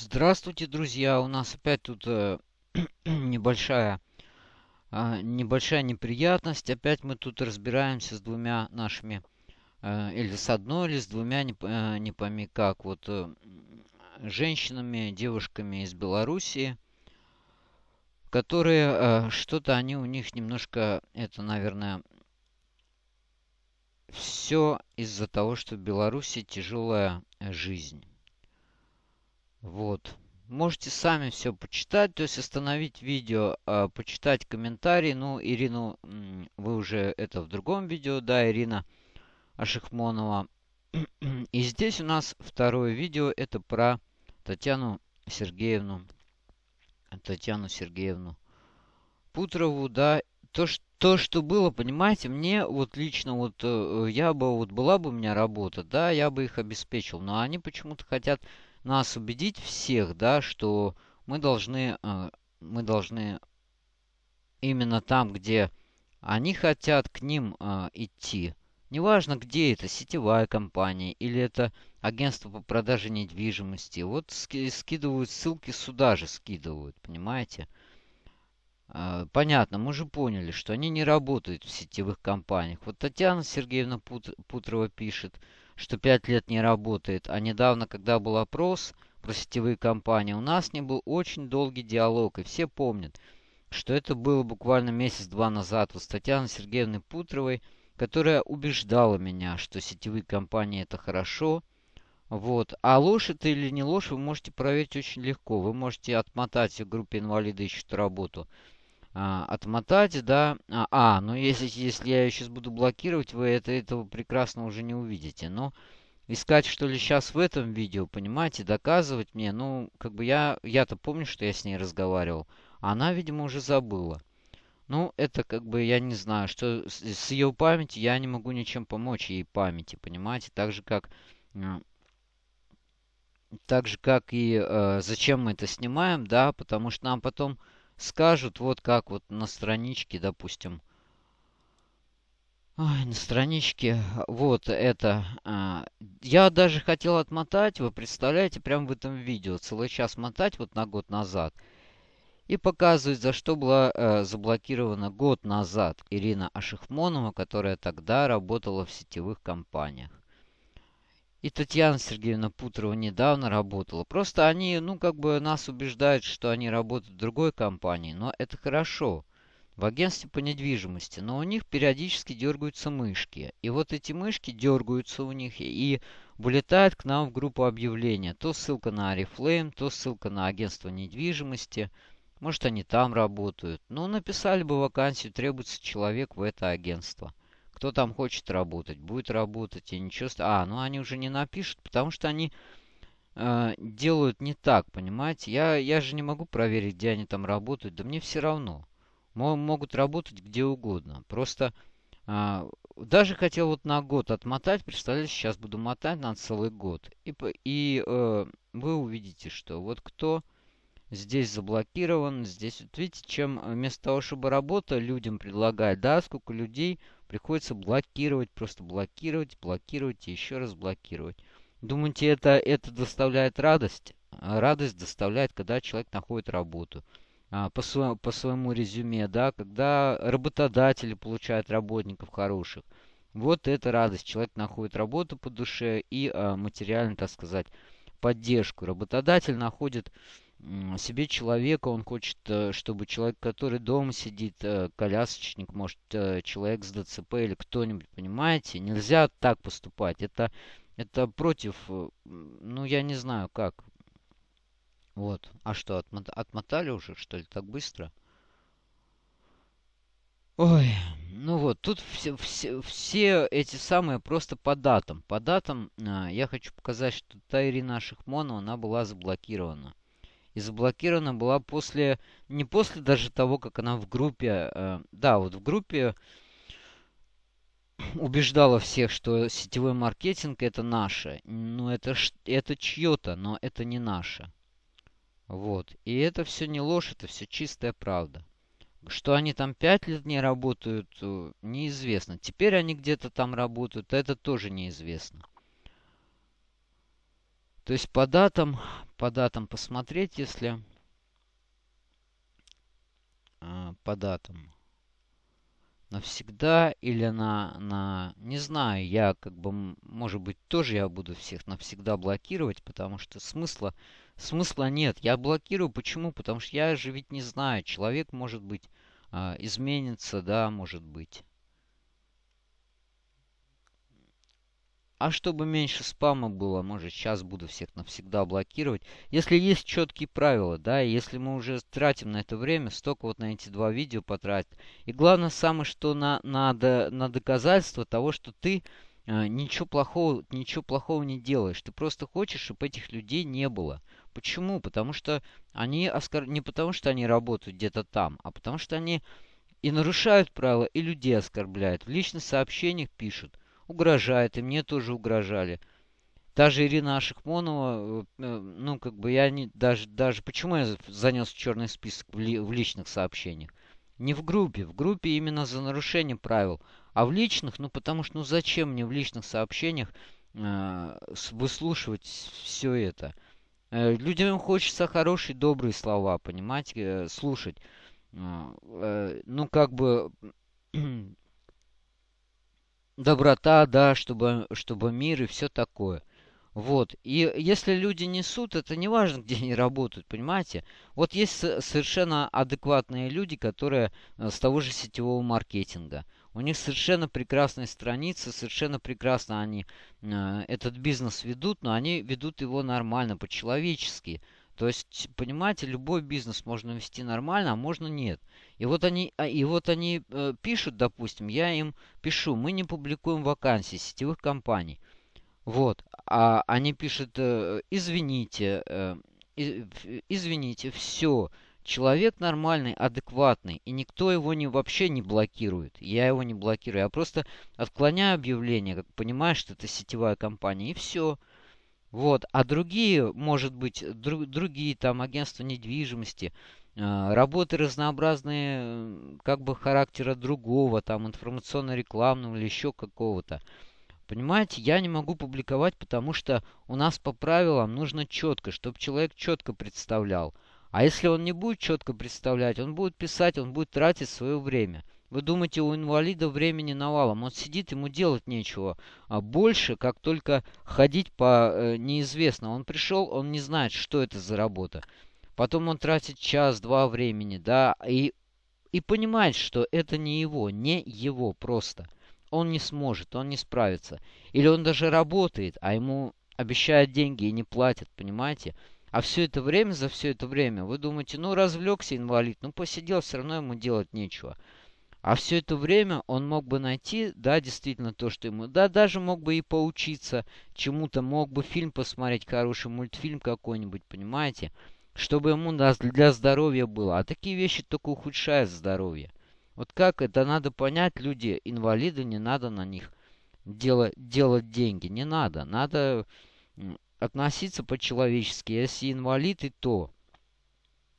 Здравствуйте, друзья! У нас опять тут э, небольшая, э, небольшая неприятность. Опять мы тут разбираемся с двумя нашими, э, или с одной, или с двумя, не, э, не пойми как, вот э, женщинами, девушками из Белоруссии, которые э, что-то они у них немножко, это, наверное, все из-за того, что в Беларуси тяжелая жизнь. Вот. Можете сами все почитать, то есть остановить видео, э, почитать комментарии. Ну, Ирину, вы уже это в другом видео, да, Ирина Ашихмонова. И здесь у нас второе видео, это про Татьяну Сергеевну, Татьяну Сергеевну Путрову, да. То, что то, что было, понимаете, мне вот лично вот э, я бы вот была бы у меня работа, да, я бы их обеспечил, но они почему-то хотят нас убедить всех, да, что мы должны, э, мы должны именно там, где они хотят к ним э, идти. Неважно, где это, сетевая компания или это агентство по продаже недвижимости. Вот скидывают ссылки сюда же, скидывают, понимаете? Э, понятно, мы же поняли, что они не работают в сетевых компаниях. Вот Татьяна Сергеевна Пут Путрова пишет, что 5 лет не работает. А недавно, когда был опрос про сетевые компании, у нас не был очень долгий диалог. И все помнят, что это было буквально месяц-два назад у Татьяны Сергеевны Путровой, которая убеждала меня, что сетевые компании это хорошо. Вот. А ложь это или не ложь, вы можете проверить очень легко. Вы можете отмотать в группе инвалиды ищут работу а, отмотать, да. А, а, ну если, если я ее сейчас буду блокировать, вы это, этого прекрасно уже не увидите. Но искать, что ли, сейчас в этом видео, понимаете, доказывать мне, ну, как бы я, я-то помню, что я с ней разговаривал. Она, видимо, уже забыла. Ну, это как бы, я не знаю, что с, с ее памяти я не могу ничем помочь ей памяти, понимаете? Так же, как... Так же, как и э, зачем мы это снимаем, да, потому что нам потом скажут, вот как вот на страничке, допустим. Ой, на страничке, вот это. А, я даже хотел отмотать, вы представляете, прямо в этом видео, целый час мотать вот на год назад. И показывать, за что была э, заблокирована год назад Ирина Ашихмонова, которая тогда работала в сетевых компаниях. И Татьяна Сергеевна Путрова недавно работала. Просто они, ну, как бы нас убеждают, что они работают в другой компании. Но это хорошо. В агентстве по недвижимости. Но у них периодически дергаются мышки. И вот эти мышки дергаются у них и вылетают к нам в группу объявления. То ссылка на Арифлейм, то ссылка на агентство недвижимости. Может, они там работают. Ну, написали бы вакансию, требуется человек в это агентство. Кто там хочет работать, будет работать, и ничего... А, ну они уже не напишут, потому что они э, делают не так, понимаете? Я, я же не могу проверить, где они там работают, да мне все равно. Могут работать где угодно. Просто э, даже хотел вот на год отмотать, представляете, сейчас буду мотать на целый год. И, и э, вы увидите, что вот кто здесь заблокирован, здесь, вот видите, чем вместо того, чтобы работа людям предлагать, да, сколько людей Приходится блокировать, просто блокировать, блокировать и еще раз блокировать. Думаете, это, это доставляет радость? А радость доставляет, когда человек находит работу. А, по, своему, по своему резюме, да, когда работодатели получают работников хороших. Вот это радость. Человек находит работу по душе и а, материально, так сказать, поддержку. Работодатель находит себе человека, он хочет, э, чтобы человек, который дома сидит, э, колясочник, может, э, человек с ДЦП или кто-нибудь, понимаете? Нельзя так поступать. Это, это против, ну, я не знаю, как. Вот. А что, отмот отмотали уже, что ли, так быстро? Ой, ну вот, тут все, все, все эти самые просто по датам. По датам э, я хочу показать, что та Ирина Шихмонова, она была заблокирована и заблокирована была после, не после даже того, как она в группе, э, да, вот в группе убеждала всех, что сетевой маркетинг это наше. Ну, это, это чье-то, но это не наше. Вот. И это все не ложь, это все чистая правда. Что они там пять лет не работают, э, неизвестно. Теперь они где-то там работают, это тоже неизвестно. То есть по датам, по датам посмотреть, если... А, по датам навсегда или на, на... Не знаю, я как бы, может быть, тоже я буду всех навсегда блокировать, потому что смысла, смысла нет. Я блокирую, почему? Потому что я же ведь не знаю. Человек, может быть, а, изменится, да, может быть. А чтобы меньше спама было, может, сейчас буду всех навсегда блокировать. Если есть четкие правила, да, если мы уже тратим на это время, столько вот на эти два видео потратить. И главное самое, что на, надо на доказательство того, что ты э, ничего плохого, ничего плохого не делаешь. Ты просто хочешь, чтобы этих людей не было. Почему? Потому что они оскор... не потому, что они работают где-то там, а потому что они и нарушают правила, и людей оскорбляют. В личных сообщениях пишут угрожает, и мне тоже угрожали. Даже Ирина Ашихмонова, э, э, ну, как бы я не, даже, даже, почему я занес черный список в, ли, в личных сообщениях? Не в группе, в группе именно за нарушение правил, а в личных, ну, потому что, ну, зачем мне в личных сообщениях э, выслушивать все это? Э, людям хочется хорошие, добрые слова, понимаете, э, слушать. Э, э, ну, как бы доброта, да, чтобы, чтобы мир и все такое. Вот. И если люди несут, это не важно, где они работают, понимаете? Вот есть совершенно адекватные люди, которые э, с того же сетевого маркетинга. У них совершенно прекрасная страница, совершенно прекрасно они э, этот бизнес ведут, но они ведут его нормально, по-человечески. То есть, понимаете, любой бизнес можно вести нормально, а можно нет. И вот они, а, и вот они э, пишут, допустим, я им пишу, мы не публикуем вакансии сетевых компаний. Вот. А они пишут, э, извините, э, извините, все. Человек нормальный, адекватный, и никто его не, вообще не блокирует. Я его не блокирую. Я просто отклоняю объявление, как понимаешь, что это сетевая компания, и все. Вот. А другие, может быть, друг, другие там агентства недвижимости, э, работы разнообразные, как бы характера другого, там информационно-рекламного или еще какого-то. Понимаете, я не могу публиковать, потому что у нас по правилам нужно четко, чтобы человек четко представлял. А если он не будет четко представлять, он будет писать, он будет тратить свое время. Вы думаете, у инвалида времени навалом. Он сидит, ему делать нечего. А больше, как только ходить по э, неизвестно. Он пришел, он не знает, что это за работа. Потом он тратит час-два времени, да, и, и понимает, что это не его, не его просто. Он не сможет, он не справится. Или он даже работает, а ему обещают деньги и не платят, понимаете? А все это время, за все это время, вы думаете, ну развлекся инвалид, ну посидел, все равно ему делать нечего. А все это время он мог бы найти, да, действительно то, что ему... Да, даже мог бы и поучиться чему-то, мог бы фильм посмотреть, хороший мультфильм какой-нибудь, понимаете? Чтобы ему для здоровья было. А такие вещи только ухудшают здоровье. Вот как это надо понять, люди, инвалиды, не надо на них делать, делать деньги. Не надо. Надо относиться по-человечески. Если инвалид, и то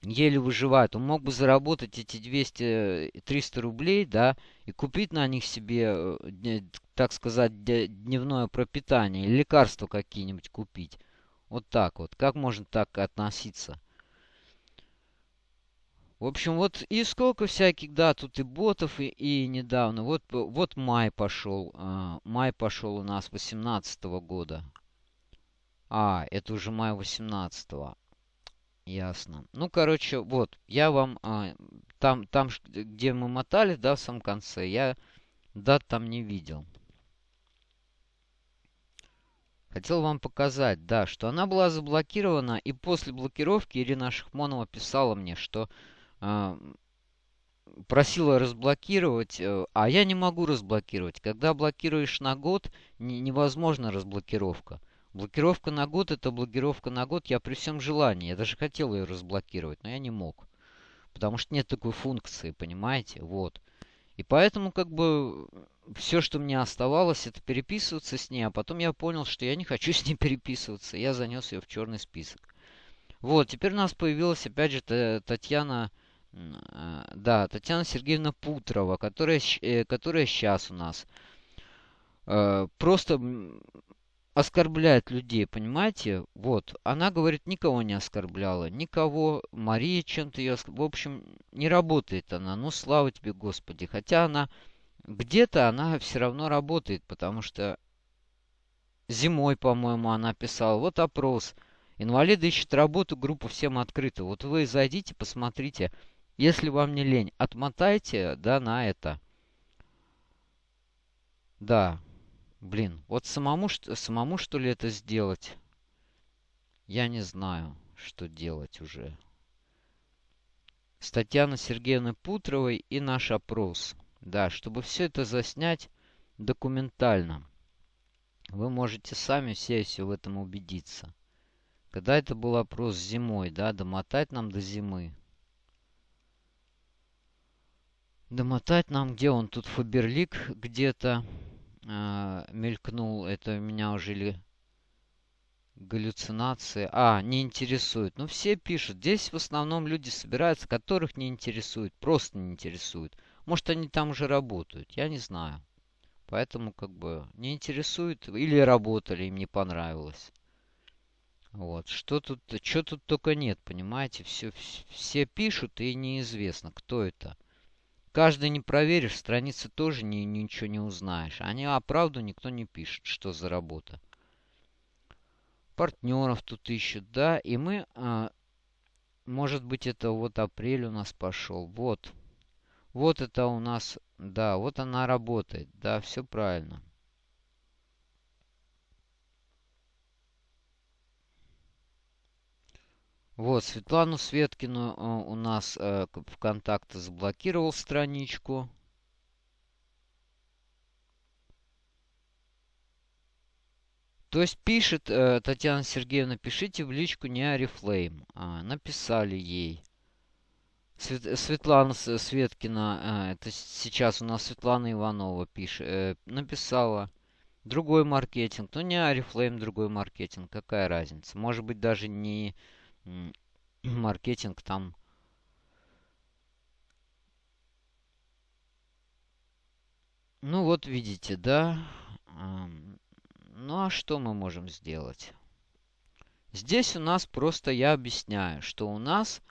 еле выживает. Он мог бы заработать эти 200-300 рублей, да, и купить на них себе, э, так сказать, дневное пропитание, лекарства какие-нибудь купить. Вот так вот. Как можно так относиться? В общем, вот и сколько всяких, да, тут и ботов, и, и недавно. Вот, вот май пошел. Э, май пошел у нас 18 -го года. А, это уже май 18 -го. Ясно. Ну, короче, вот, я вам а, там, там, где мы мотали, да, в самом конце, я дат там не видел. Хотел вам показать, да, что она была заблокирована, и после блокировки Ирина Шахмонова писала мне, что э, просила разблокировать, э, а я не могу разблокировать. Когда блокируешь на год, не, невозможно разблокировка. Блокировка на год это блокировка на год. Я при всем желании. Я даже хотел ее разблокировать, но я не мог. Потому что нет такой функции, понимаете? Вот. И поэтому как бы все, что мне оставалось, это переписываться с ней. А потом я понял, что я не хочу с ней переписываться. Я занес ее в черный список. Вот, теперь у нас появилась опять же Татьяна... Э, да, Татьяна Сергеевна Путрова, которая, э, которая сейчас у нас. Э, просто оскорбляет людей, понимаете? Вот, она говорит, никого не оскорбляла, никого. Мария чем-то ее... В общем, не работает она. Ну, слава тебе, Господи. Хотя она где-то она все равно работает, потому что зимой, по-моему, она писала. Вот опрос. Инвалиды ищут работу, группа всем открыта. Вот вы зайдите, посмотрите. Если вам не лень, отмотайте, да, на это. Да, Блин, вот самому, самому что ли это сделать? Я не знаю, что делать уже. С Татьяны Сергеевны Путровой и наш опрос. Да, чтобы все это заснять документально. Вы можете сами все, все в этом убедиться. Когда это был опрос зимой, да, домотать нам до зимы. Домотать нам, где он тут, Фаберлик где-то э, мелькнул. Это у меня уже ли галлюцинации. А, не интересует. Ну, все пишут. Здесь в основном люди собираются, которых не интересует. Просто не интересует. Может, они там уже работают. Я не знаю. Поэтому, как бы, не интересует. Или работали, им не понравилось. Вот. Что тут, что тут только нет, понимаете? Все, все пишут, и неизвестно, кто это. Каждый не проверишь, страницы тоже ни, ничего не узнаешь. Они, а правду никто не пишет, что за работа. Партнеров тут ищут, да. И мы, а, может быть, это вот апрель у нас пошел. Вот. Вот это у нас, да, вот она работает. Да, все правильно. Вот, Светлану Светкину э, у нас э, ВКонтакте заблокировал страничку. То есть пишет э, Татьяна Сергеевна, пишите в личку не Арифлейм. А, написали ей. Свет, Светлана Светкина, э, это сейчас у нас Светлана Иванова пишет, э, написала. Другой маркетинг. Ну не Арифлейм, другой маркетинг. Какая разница? Может быть даже не маркетинг там Ну вот видите, да. Ну а что мы можем сделать? Здесь у нас просто я объясняю, что у нас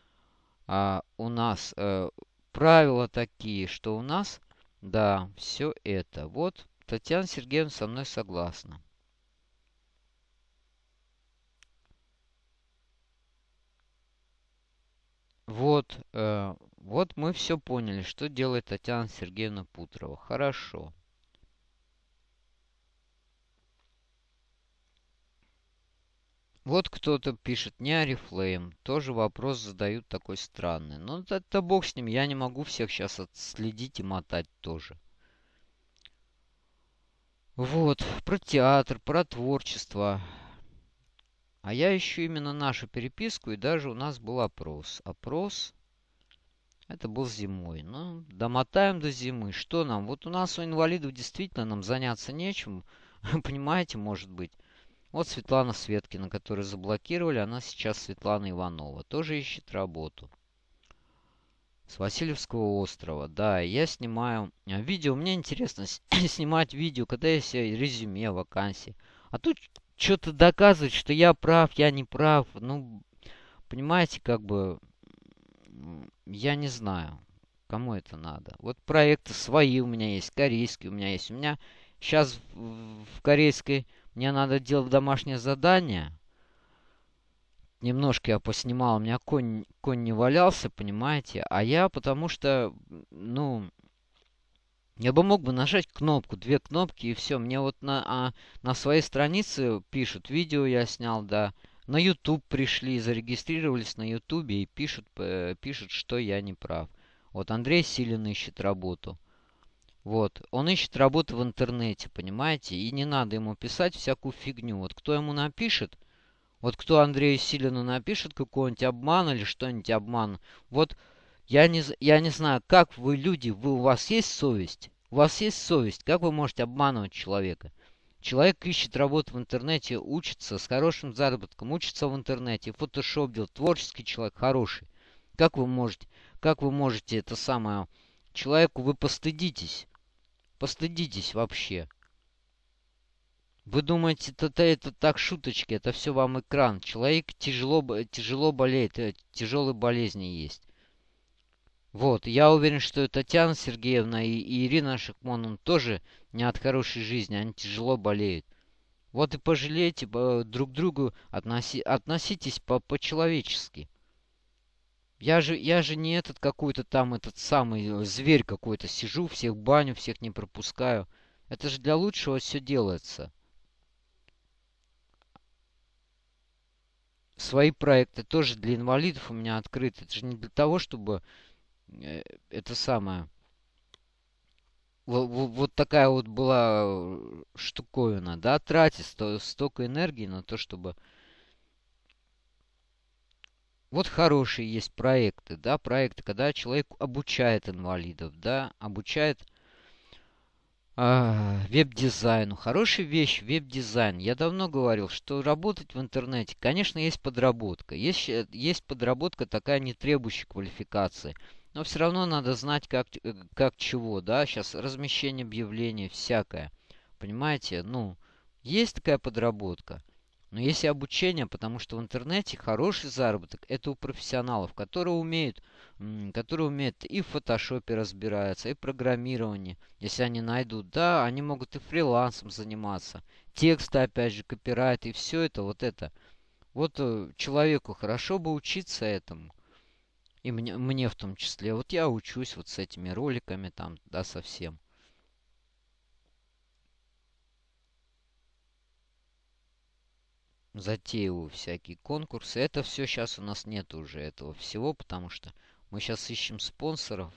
а, у нас э, правила такие, что у нас да все это. Вот Татьяна Сергеевна со мной согласна. Вот, э, вот мы все поняли, что делает Татьяна Сергеевна Путрова. Хорошо. Вот кто-то пишет, не Арифлейм. Тоже вопрос задают такой странный. Но это, это бог с ним, я не могу всех сейчас отследить и мотать тоже. Вот, про театр, про творчество. А я ищу именно нашу переписку, и даже у нас был опрос. Опрос, это был зимой. Ну, домотаем до зимы. Что нам? Вот у нас у инвалидов действительно нам заняться нечем. Понимаете, может быть. Вот Светлана Светкина, которую заблокировали, она сейчас Светлана Иванова. Тоже ищет работу. С Васильевского острова. Да, я снимаю а, видео. Мне интересно снимать видео, когда есть резюме, вакансии. А тут что-то доказывать, что я прав, я не прав. Ну, понимаете, как бы, я не знаю, кому это надо. Вот проекты свои у меня есть, корейские у меня есть. У меня сейчас в корейской мне надо делать домашнее задание. Немножко я поснимал, у меня конь, конь не валялся, понимаете? А я потому что, ну, я бы мог бы нажать кнопку, две кнопки и все. Мне вот на, а, на своей странице пишут, видео я снял, да. На YouTube пришли, зарегистрировались на YouTube и пишут, э, пишут, что я не прав. Вот Андрей Силин ищет работу. Вот, он ищет работу в интернете, понимаете? И не надо ему писать всякую фигню. Вот кто ему напишет, вот кто Андрею Силину напишет какой-нибудь обман или что-нибудь обман, вот я не, я не знаю, как вы люди, вы, у вас есть совесть? У вас есть совесть? Как вы можете обманывать человека? Человек ищет работу в интернете, учится с хорошим заработком, учится в интернете, фотошоп делает, творческий человек, хороший. Как вы можете, как вы можете это самое... Человеку вы постыдитесь. Постыдитесь вообще. Вы думаете, это, это так шуточки, это все вам экран. Человек тяжело, тяжело болеет, э, тяжелые болезни есть. Вот, я уверен, что и Татьяна Сергеевна и, Ирина Шахмон тоже не от хорошей жизни, они тяжело болеют. Вот и пожалейте друг другу, относи, относитесь по- по-человечески. Я же, я же не этот какой-то там, этот самый э, зверь какой-то. Сижу, всех баню, всех не пропускаю. Это же для лучшего все делается. свои проекты тоже для инвалидов у меня открыты. Это же не для того, чтобы э, это самое... Вот, вот такая вот была э, штуковина, да, тратить сто, столько энергии на то, чтобы... Вот хорошие есть проекты, да, проекты, когда человек обучает инвалидов, да, обучает а, веб-дизайну. Хорошая вещь, веб-дизайн. Я давно говорил, что работать в интернете, конечно, есть подработка. Есть, э, есть подработка такая, не требующая квалификации. Но все равно надо знать, как, э, как чего, да. Сейчас размещение объявлений, всякое. Понимаете? Ну, есть такая подработка. Но есть и обучение, потому что в интернете хороший заработок это у профессионалов, которые умеют, которые умеют и в фотошопе разбираются, и в программировании. Если они найдут, да, они могут и фрилансом заниматься. Тексты, опять же, копирайт и все это, вот это. Вот э, человеку хорошо бы учиться этому. И мне, мне в том числе. Вот я учусь вот с этими роликами там, да, совсем. затеиваю всякие конкурсы. Это все сейчас у нас нет уже этого всего, потому что мы сейчас ищем спонсоров.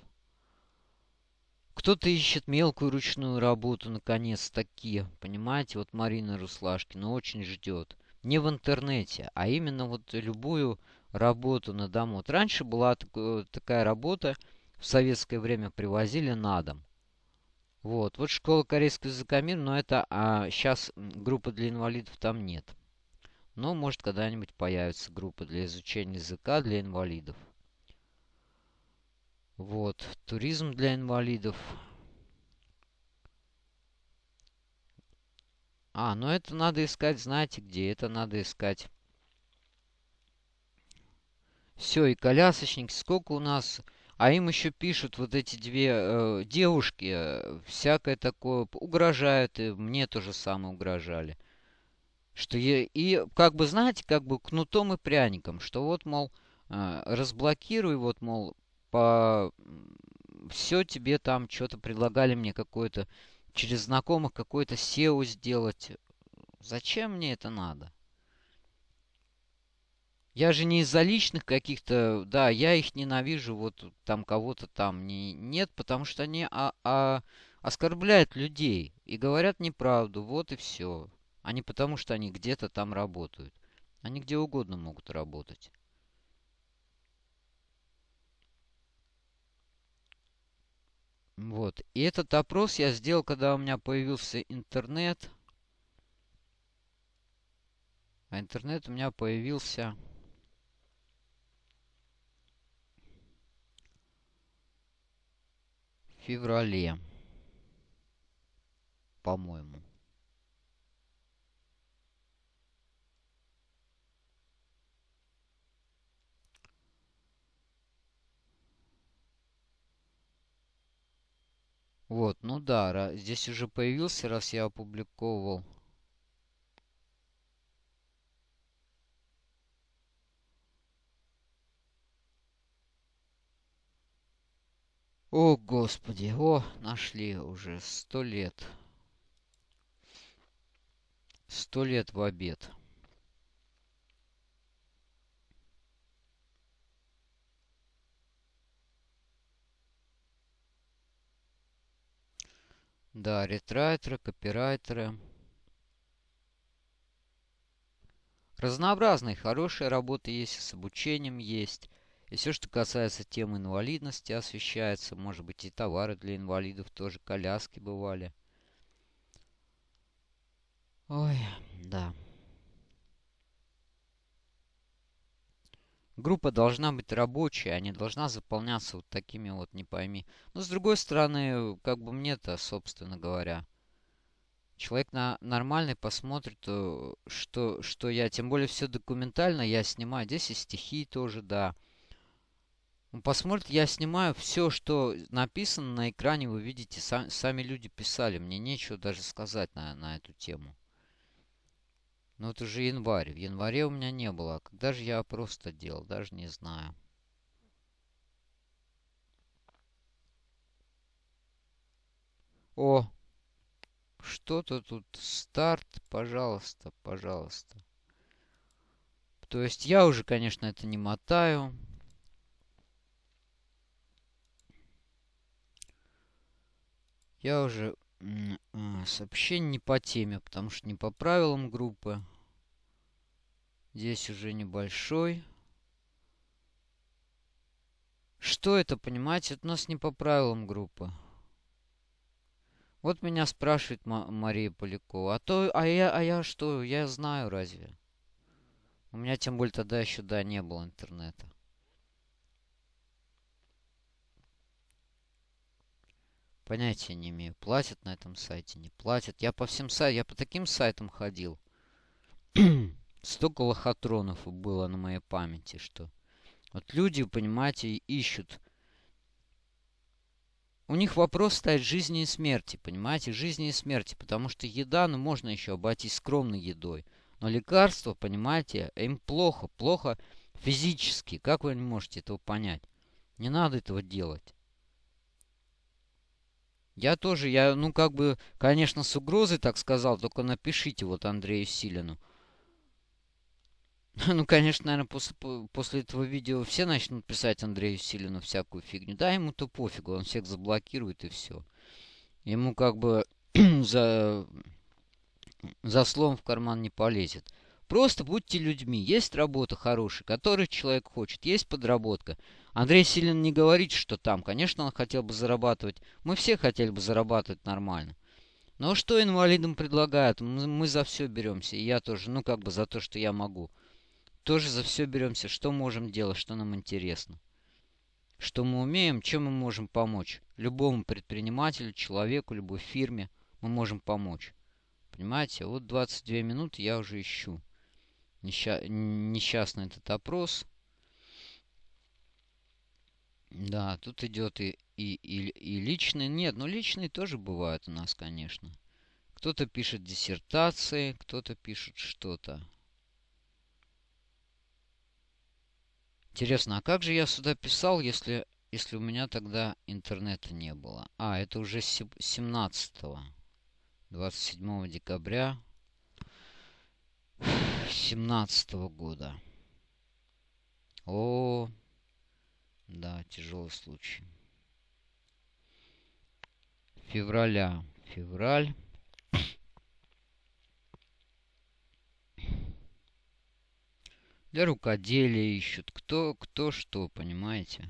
Кто-то ищет мелкую ручную работу, наконец-таки. Понимаете, вот Марина Руслашкина очень ждет. Не в интернете, а именно вот любую работу на дому. Вот раньше была такая, работа, в советское время привозили на дом. Вот, вот школа корейского языка мир, но это а сейчас группы для инвалидов там нет. Но может когда-нибудь появится группа для изучения языка для инвалидов. Вот, туризм для инвалидов. А, ну это надо искать, знаете где? Это надо искать. Все, и колясочник, сколько у нас... А им еще пишут вот эти две э, девушки, э, всякое такое, угрожают, и мне тоже самое угрожали. Что я, и как бы, знаете, как бы кнутом и пряником, что вот, мол, э, разблокируй, вот, мол, по... Все тебе там что-то предлагали мне какое-то, через знакомых какое-то SEO сделать. Зачем мне это надо? Я же не из-за личных каких-то, да, я их ненавижу, вот там кого-то там не, нет, потому что они а, а, оскорбляют людей и говорят неправду, вот и все. А потому, что они где-то там работают. Они где угодно могут работать. Вот. И этот опрос я сделал, когда у меня появился интернет. А интернет у меня появился... В феврале. По-моему. Вот, ну да, здесь уже появился, раз я опубликовал. О, Господи, о, нашли уже сто лет. Сто лет в обед. Да, ретрайтеры, копирайтеры. Разнообразные, хорошие работы есть, с обучением есть. И все, что касается темы инвалидности, освещается. Может быть, и товары для инвалидов тоже, коляски бывали. Ой, да. Группа должна быть рабочая, а не должна заполняться вот такими вот, не пойми. Но с другой стороны, как бы мне-то, собственно говоря, Человек на нормальный посмотрит, э, что, что я, тем более все документально я снимаю. Здесь и стихи тоже, да. Он посмотрит, я снимаю все, что написано на экране, вы видите, сам, сами люди писали. Мне нечего даже сказать на, на эту тему. Но это уже январь. В январе у меня не было. А когда же я просто делал, даже не знаю. О, что-то тут старт, пожалуйста, пожалуйста. То есть я уже, конечно, это не мотаю. Я уже а, сообщение не по теме, потому что не по правилам группы. Здесь уже небольшой. Что это, понимаете? Это у нас не по правилам группы. Вот меня спрашивает Мария Полякова. А то, а я, а я что? Я знаю разве? У меня тем более тогда еще, да, не было интернета. Понятия не имею, платят на этом сайте, не платят. Я по всем сайтам, я по таким сайтам ходил. Столько лохотронов было на моей памяти, что... Вот люди, понимаете, ищут. У них вопрос стоит жизни и смерти, понимаете, жизни и смерти. Потому что еда, ну, можно еще обойтись скромной едой. Но лекарства, понимаете, им плохо, плохо физически. Как вы не можете этого понять? Не надо этого делать. Я тоже, я, ну, как бы, конечно, с угрозой так сказал, только напишите вот Андрею Силину. Ну, конечно, наверное, после, после этого видео все начнут писать Андрею Силину всякую фигню. Да, ему-то пофигу, он всех заблокирует и все. Ему как бы за, за словом в карман не полезет. Просто будьте людьми. Есть работа хорошая, которую человек хочет. Есть подработка. Андрей Силин не говорит, что там. Конечно, он хотел бы зарабатывать. Мы все хотели бы зарабатывать нормально. Но что инвалидам предлагают? Мы, за все беремся. И я тоже. Ну, как бы за то, что я могу. Тоже за все беремся. Что можем делать, что нам интересно. Что мы умеем, чем мы можем помочь. Любому предпринимателю, человеку, любой фирме мы можем помочь. Понимаете? Вот 22 минуты я уже ищу несча несчастный этот опрос. Да, тут идет и, и, и, и личный. Нет, ну личные тоже бывают у нас, конечно. Кто-то пишет диссертации, кто-то пишет что-то. Интересно, а как же я сюда писал, если, если у меня тогда интернета не было? А, это уже 17 27 декабря семнадцатого года. О, да, тяжелый случай. Февраля. Февраль. Для рукоделия ищут. Кто, кто что, понимаете?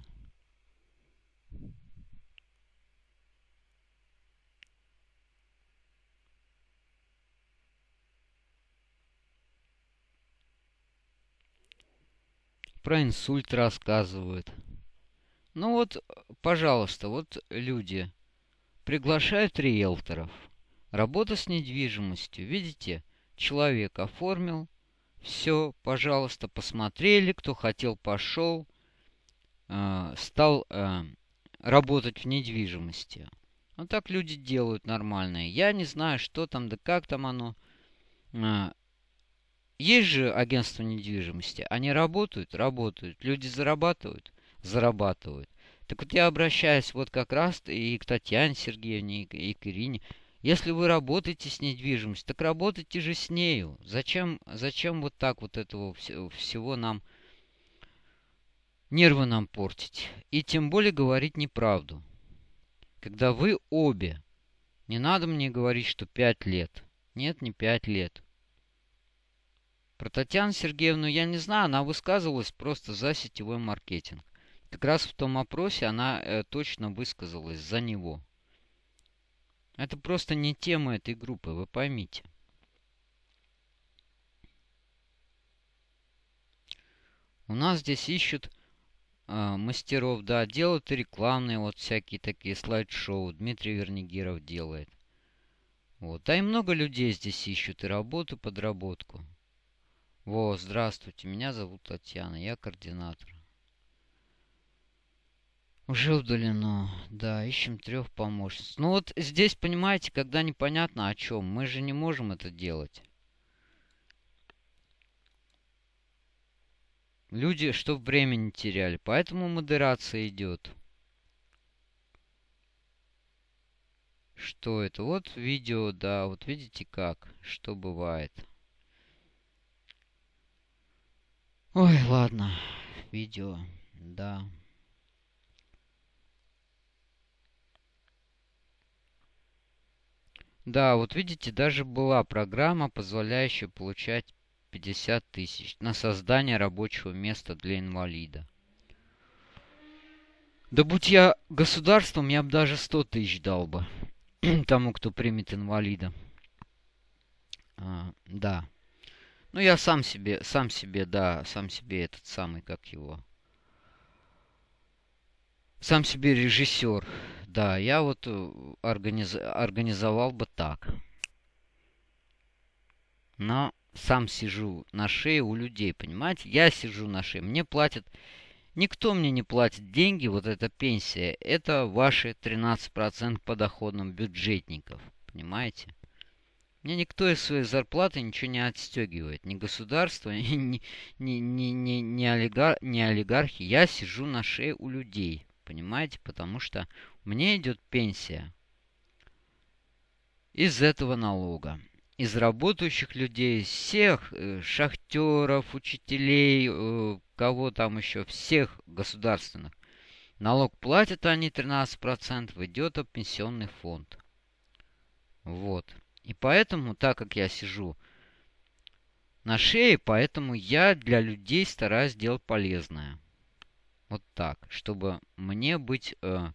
про инсульт рассказывают. Ну вот, пожалуйста, вот люди приглашают риэлторов. Работа с недвижимостью. Видите, человек оформил. Все, пожалуйста, посмотрели. Кто хотел, пошел. Э, стал э, работать в недвижимости. Вот так люди делают нормальные. Я не знаю, что там, да как там оно. Э, есть же агентство недвижимости. Они работают? Работают. Люди зарабатывают? Зарабатывают. Так вот я обращаюсь вот как раз и к Татьяне Сергеевне, и к Ирине. Если вы работаете с недвижимостью, так работайте же с нею. Зачем, зачем вот так вот этого всего нам, нервы нам портить? И тем более говорить неправду. Когда вы обе, не надо мне говорить, что пять лет. Нет, не пять лет. Про Татьяну Сергеевну я не знаю, она высказывалась просто за сетевой маркетинг. Как раз в том опросе она э, точно высказалась за него. Это просто не тема этой группы, вы поймите. У нас здесь ищут э, мастеров, да, делают рекламные вот всякие такие слайд-шоу. Дмитрий Вернигеров делает. Вот. А и много людей здесь ищут и работу, подработку. Во, здравствуйте, меня зовут Татьяна, я координатор. Уже удалено. Да, ищем трех помощниц. Ну вот здесь, понимаете, когда непонятно о чем, мы же не можем это делать. Люди, что времени теряли. Поэтому модерация идет. Что это? Вот видео, да, вот видите как, что бывает. Ой, ладно, видео, да. Да, вот видите, даже была программа, позволяющая получать 50 тысяч на создание рабочего места для инвалида. Да будь я государством, я бы даже 100 тысяч дал бы. тому, кто примет инвалида. А, да. Ну, я сам себе, сам себе, да, сам себе этот самый, как его. Сам себе режиссер. Да, я вот э, организ... организовал бы так. Но сам сижу на шее у людей, понимаете? Я сижу на шее, мне платят Никто мне не платит деньги, вот эта пенсия, это ваши 13% подоходным бюджетников, понимаете? Мне никто из своей зарплаты ничего не отстегивает. Ни государство, ни, ни, ни, ни, ни, олигар, ни олигархи. Я сижу на шее у людей, понимаете? Потому что мне идет пенсия из этого налога из работающих людей, всех э, шахтеров, учителей, э, кого там еще, всех государственных. Налог платят они 13%, идет в пенсионный фонд. Вот. И поэтому, так как я сижу на шее, поэтому я для людей стараюсь делать полезное. Вот так, чтобы мне быть э,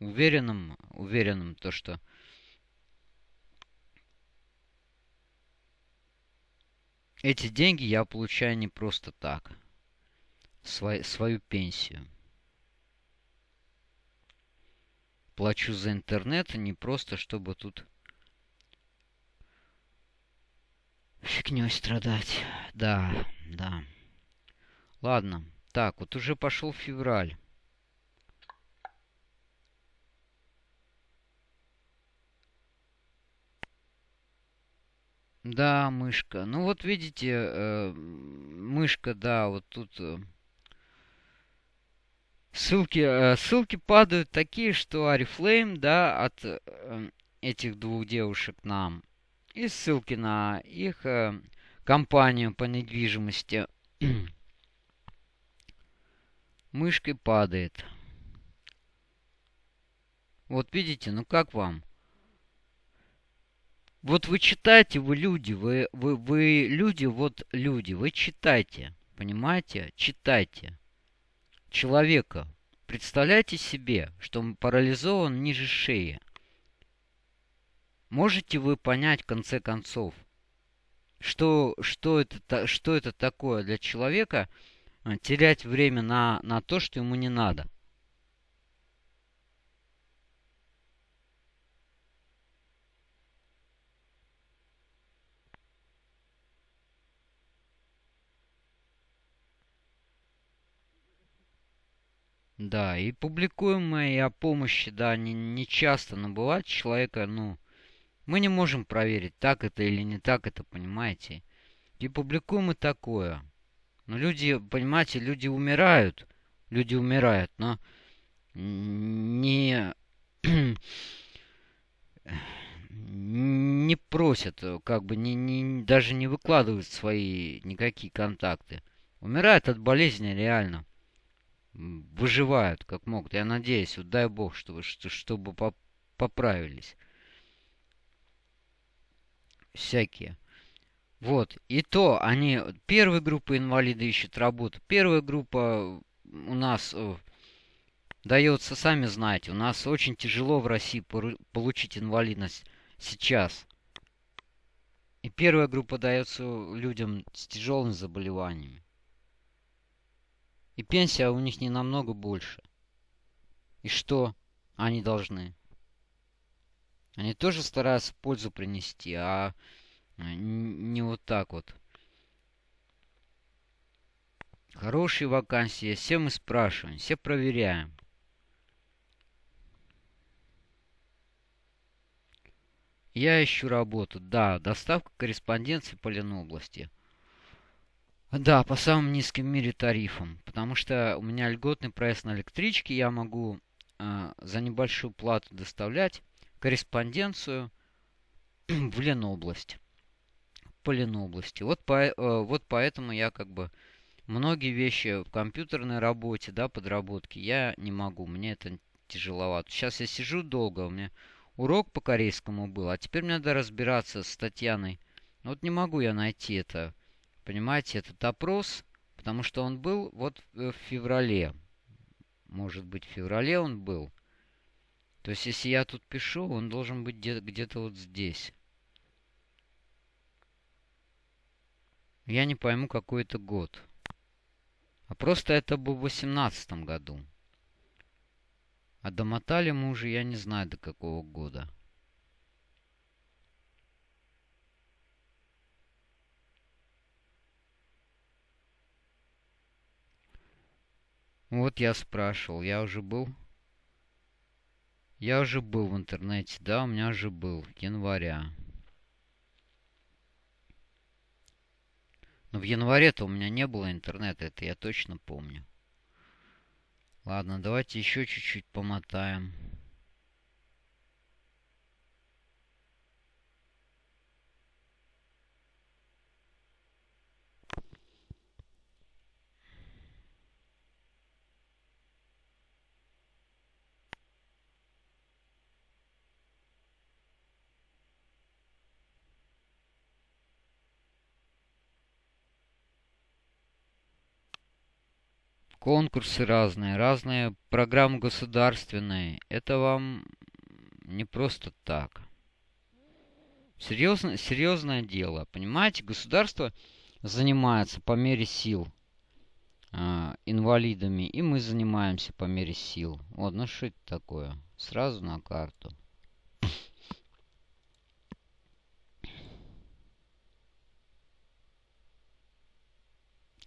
уверенным, уверенным то, что Эти деньги я получаю не просто так. Свой, свою пенсию. Плачу за интернет, не просто, чтобы тут фигней страдать. Да, да. Ладно. Так, вот уже пошел февраль. Да, мышка. Ну вот видите, э, мышка, да, вот тут э, ссылки, э, ссылки падают такие, что Арифлейм, да, от э, этих двух девушек нам. И ссылки на их э, компанию по недвижимости. Мышкой падает. Вот видите, ну как вам? Вот вы читайте, вы люди, вы, вы, вы люди, вот люди, вы читайте, понимаете? Читайте. Человека. Представляйте себе, что он парализован ниже шеи. Можете вы понять в конце концов, что, что, это, что это такое для человека терять время на, на то, что ему не надо? Да, и публикуем мы о помощи, да, не, не часто, но бывает человека, ну, мы не можем проверить, так это или не так это, понимаете. И публикуем и такое. Но люди, понимаете, люди умирают, люди умирают, но не не просят, как бы не, не, даже не выкладывают свои никакие контакты. Умирают от болезни реально выживают как могут. Я надеюсь, вот дай бог, чтобы, чтобы поправились. Всякие. Вот. И то они... Первая группа инвалида ищет работу. Первая группа у нас э, дается, сами знаете, у нас очень тяжело в России получить инвалидность сейчас. И первая группа дается людям с тяжелыми заболеваниями. И пенсия у них не намного больше. И что они должны? Они тоже стараются пользу принести, а не вот так вот. Хорошие вакансии, все мы спрашиваем, все проверяем. Я ищу работу. Да, доставка корреспонденции по Ленобласти. Да, по самым низким в мире тарифам. Потому что у меня льготный проезд на электричке. Я могу э, за небольшую плату доставлять корреспонденцию в Ленобласть. По Ленобласти. Вот, по, э, вот поэтому я как бы многие вещи в компьютерной работе, да, подработки, я не могу. Мне это тяжеловато. Сейчас я сижу долго, у меня урок по корейскому был, а теперь мне надо разбираться с Татьяной. Вот не могу я найти это, понимаете, этот опрос, потому что он был вот в феврале. Может быть, в феврале он был. То есть, если я тут пишу, он должен быть где-то вот здесь. Я не пойму, какой это год. А просто это был в 18 году. А домотали мы уже, я не знаю, до какого года. Вот я спрашивал, я уже был... Я уже был в интернете, да, у меня уже был, января. Но в январе-то у меня не было интернета, это я точно помню. Ладно, давайте еще чуть-чуть помотаем. Конкурсы разные, разные программы государственные. Это вам не просто так. Серьезно, серьезное дело. Понимаете, государство занимается по мере сил э, инвалидами, и мы занимаемся по мере сил. Вот, ну что это такое? Сразу на карту.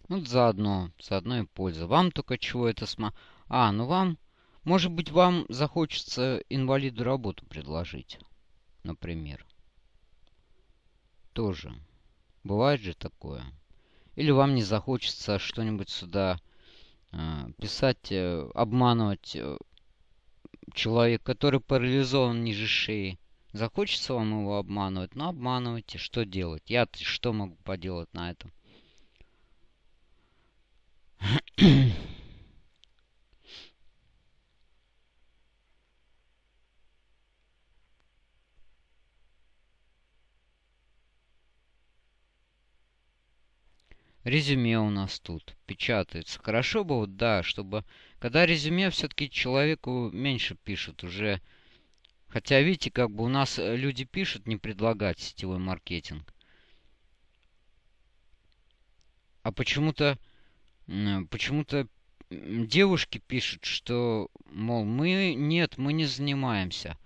Ну, заодно, заодно и польза. Вам только чего это сма... А, ну вам... Может быть, вам захочется инвалиду работу предложить. Например. Тоже. Бывает же такое. Или вам не захочется что-нибудь сюда э, писать, э, обманывать э, человек, который парализован ниже шеи. Захочется вам его обманывать? Ну, обманывайте. Что делать? Я что могу поделать на этом? Резюме у нас тут печатается. Хорошо бы, вот, да, чтобы... Когда резюме, все-таки человеку меньше пишут уже. Хотя, видите, как бы у нас э, люди пишут не предлагать сетевой маркетинг. А почему-то почему-то девушки пишут, что, мол, мы нет, мы не занимаемся.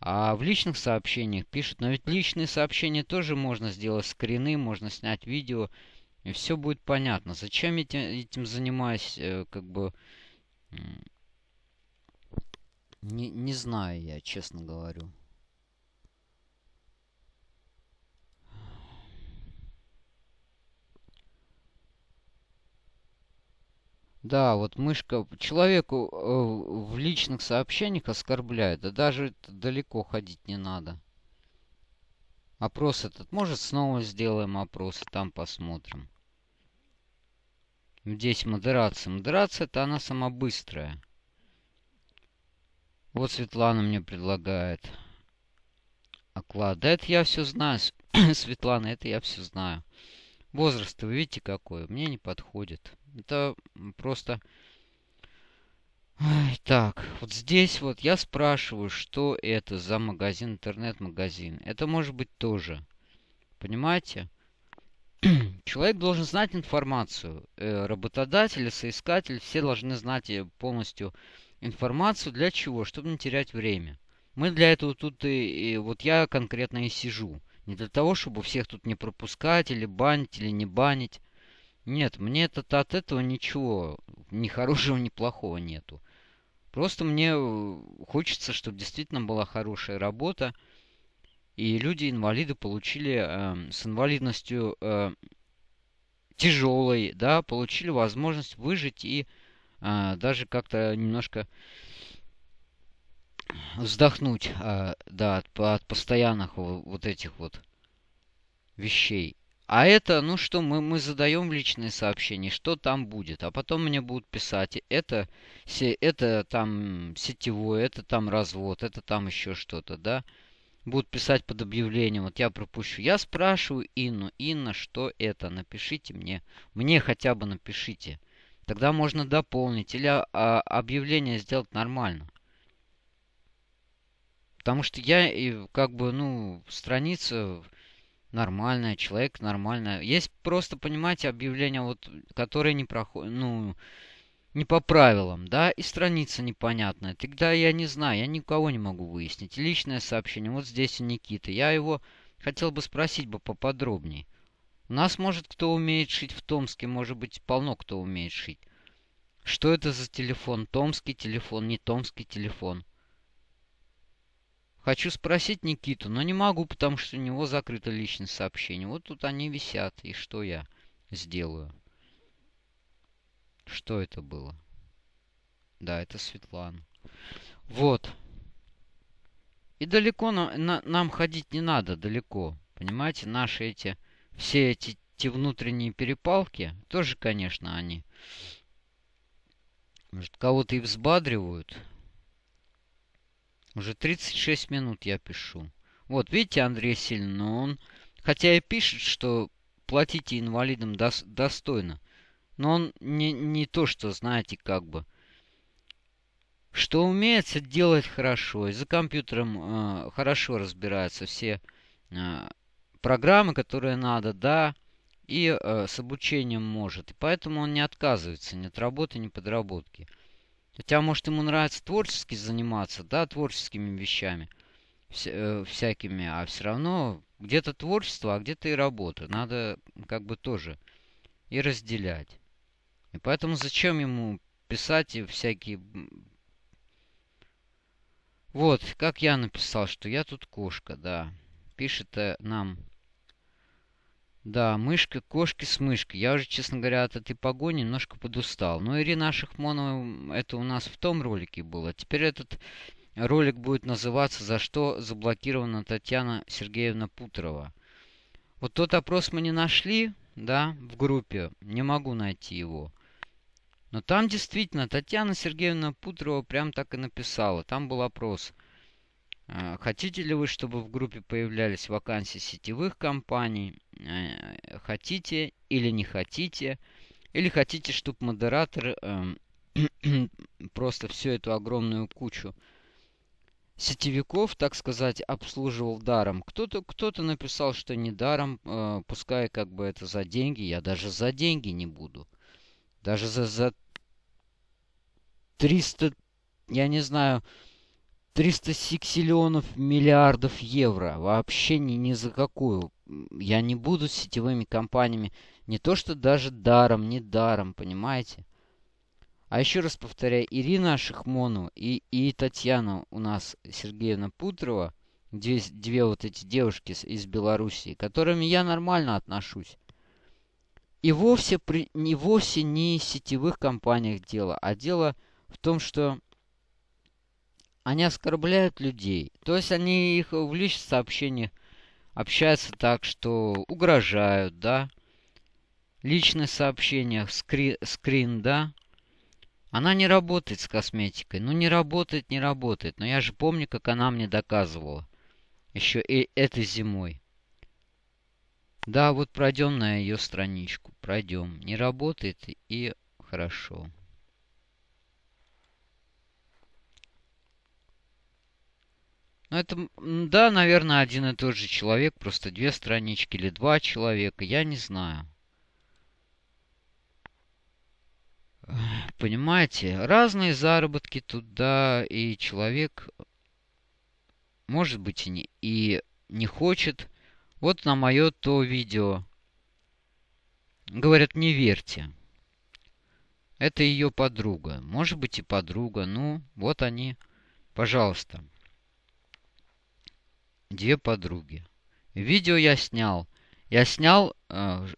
А в личных сообщениях пишут, но ведь личные сообщения тоже можно сделать скрины, можно снять видео, и все будет понятно. Зачем этим, этим занимаюсь, э, как бы, не, не знаю я, честно говорю. Да, вот мышка человеку э, в личных сообщениях оскорбляет. Да даже далеко ходить не надо. Опрос этот. Может, снова сделаем опрос, там посмотрим. Здесь модерация. Модерация это она сама быстрая. Вот Светлана мне предлагает. Оклад. Да это я все знаю. Светлана, это я все знаю. Возраст, вы видите какой? Мне не подходит. Это просто... Так, вот здесь вот я спрашиваю, что это за магазин, интернет-магазин. Это может быть тоже. Понимаете? Человек должен знать информацию. Э, работодатель, соискатель, все должны знать полностью информацию. Для чего? Чтобы не терять время. Мы для этого тут и, и вот я конкретно и сижу. Не для того, чтобы всех тут не пропускать, или банить, или не банить. Нет, мне это от этого ничего, ни хорошего, ни плохого нету. Просто мне э, хочется, чтобы действительно была хорошая работа, и люди-инвалиды получили э, с инвалидностью э, тяжелой, да, получили возможность выжить и э, даже как-то немножко вздохнуть, э, да, от, от постоянных вот этих вот вещей. А это, ну что, мы, мы задаем личные сообщения, что там будет. А потом мне будут писать, это, это там сетевое, это там развод, это там еще что-то, да. Будут писать под объявлением, вот я пропущу. Я спрашиваю Инну, Инна, что это? Напишите мне. Мне хотя бы напишите. Тогда можно дополнить или а, а, объявление сделать нормально. Потому что я как бы, ну, страница нормальная, человек нормальная. Есть просто, понимаете, объявления, вот, которые не проходят, ну, не по правилам, да, и страница непонятная. Тогда я не знаю, я никого не могу выяснить. Личное сообщение, вот здесь у Никиты. Я его хотел бы спросить бы поподробнее. У нас, может, кто умеет шить в Томске, может быть, полно кто умеет шить. Что это за телефон? Томский телефон, не томский телефон. Хочу спросить Никиту, но не могу, потому что у него закрыто личное сообщение. Вот тут они висят, и что я сделаю? Что это было? Да, это Светлана. Вот. И далеко на, на, нам ходить не надо, далеко. Понимаете, наши эти, все эти, эти внутренние перепалки, тоже, конечно, они, может, кого-то и взбадривают, уже 36 минут я пишу. Вот, видите, Андрей Сильный, но он, хотя и пишет, что платите инвалидам дос, достойно, но он не, не то, что, знаете, как бы, что умеется делать хорошо, и за компьютером э, хорошо разбираются все э, программы, которые надо, да, и э, с обучением может. И поэтому он не отказывается ни от работы, ни подработки. Хотя, может, ему нравится творчески заниматься, да, творческими вещами э, всякими, а все равно где-то творчество, а где-то и работа. Надо как бы тоже и разделять. И поэтому зачем ему писать и всякие... Вот, как я написал, что я тут кошка, да. Пишет э, нам да, мышка, кошки с мышкой. Я уже, честно говоря, от этой погони немножко подустал. Но Ирина Шахмонова, это у нас в том ролике было. Теперь этот ролик будет называться «За что заблокирована Татьяна Сергеевна Путрова». Вот тот опрос мы не нашли, да, в группе. Не могу найти его. Но там действительно Татьяна Сергеевна Путрова прям так и написала. Там был опрос – хотите ли вы, чтобы в группе появлялись вакансии сетевых компаний? Э, хотите или не хотите? Или хотите, чтобы модератор эм, просто всю эту огромную кучу сетевиков, так сказать, обслуживал даром. Кто-то кто, -то, написал, что не даром, э, пускай как бы это за деньги. Я даже за деньги не буду. Даже за, за 300, я не знаю, 300 сиксиллионов миллиардов евро. Вообще ни, ни за какую. Я не буду с сетевыми компаниями. Не то, что даже даром, не даром, понимаете? А еще раз повторяю, Ирина Шахмонова и, и Татьяна у нас, Сергеевна Путрова, две, две вот эти девушки из Белоруссии, к которым я нормально отношусь. И вовсе, при, не вовсе не сетевых компаниях дело, а дело в том, что они оскорбляют людей. То есть они их в личных сообщениях общаются так, что угрожают, да. Личные сообщения, скри, скрин, да. Она не работает с косметикой. Ну, не работает, не работает. Но я же помню, как она мне доказывала. Еще и этой зимой. Да, вот пройдем на ее страничку. Пройдем. Не работает и хорошо. Ну, это, да, наверное, один и тот же человек, просто две странички или два человека, я не знаю. Понимаете, разные заработки туда, и человек может быть и не, и не хочет. Вот на мое то видео. Говорят, не верьте. Это ее подруга. Может быть и подруга. Ну, вот они. Пожалуйста. Две подруги. Видео я снял. Я снял э,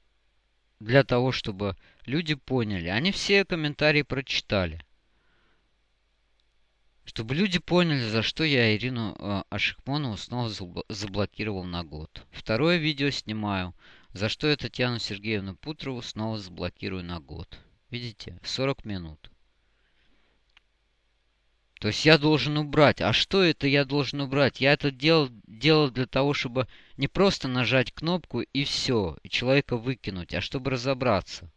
для того, чтобы люди поняли. Они все комментарии прочитали. Чтобы люди поняли, за что я Ирину э, Ашихмонову снова заблокировал на год. Второе видео снимаю, за что я Татьяну Сергеевну Путрову снова заблокирую на год. Видите, 40 минут. То есть я должен убрать. А что это я должен убрать? Я это делал, делал для того, чтобы не просто нажать кнопку и все, и человека выкинуть, а чтобы разобраться.